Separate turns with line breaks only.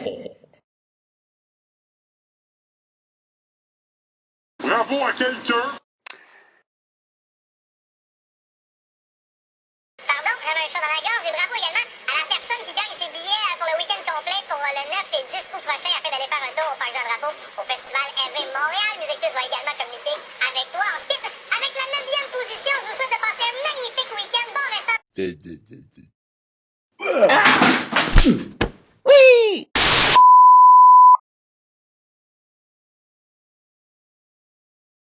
Bravo à quelqu'un!
Pardon, prendre un chat dans la gorge et bravo également à la personne qui gagne ses billets euh, pour le week-end complet pour euh, le 9 et 10 août prochain afin d'aller faire un tour au Parc Jean-Drapeau au Festival RV Montréal. Musique Plus va également communiquer avec toi. On se quitte avec la 9 position. Je vous souhaite de passer un magnifique week-end. Bon restant!